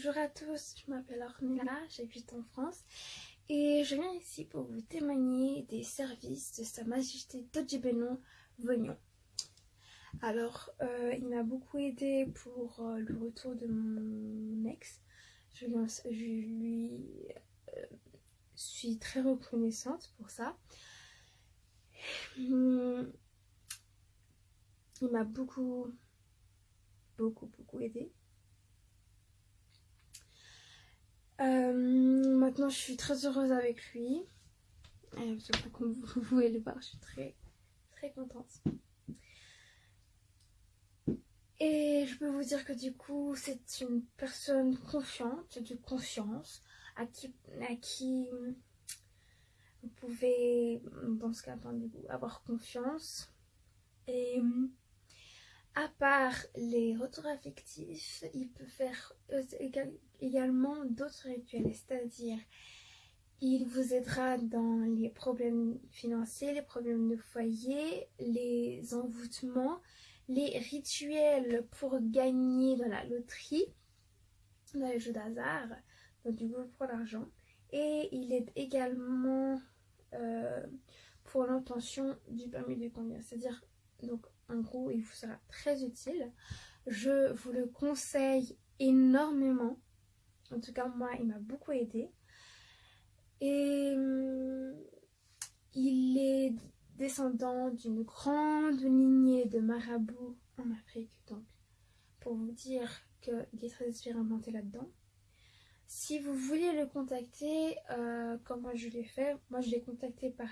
Bonjour à tous, je m'appelle Ornella, j'habite en France et je viens ici pour vous témoigner des services de Sa Majesté Todjibénon Vognon. Alors, euh, il m'a beaucoup aidé pour euh, le retour de mon ex. Je lui, euh, suis très reconnaissante pour ça. Hum, il m'a beaucoup, beaucoup, beaucoup aidé. Euh, maintenant, je suis très heureuse avec lui. Euh, comme vous pouvez le voir, je suis très, très contente. Et je peux vous dire que du coup, c'est une personne confiante, de confiance, à qui, à qui vous pouvez, dans ce cas, avoir confiance. Et à part les retours affectifs, il peut faire euh, également d'autres rituels, c'est-à-dire il vous aidera dans les problèmes financiers, les problèmes de foyer, les envoûtements, les rituels pour gagner dans la loterie, dans les jeux d'hasard, donc du coup pour l'argent. Et il aide également euh, pour l'intention du permis de conduire, c'est-à-dire donc en gros il vous sera très utile. Je vous le conseille énormément. En tout cas moi il m'a beaucoup aidé. Et hum, il est descendant d'une grande lignée de marabouts en Afrique. Donc pour vous dire qu'il est très expérimenté là-dedans. Si vous voulez le contacter, euh, comme moi je l'ai fait, moi je l'ai contacté par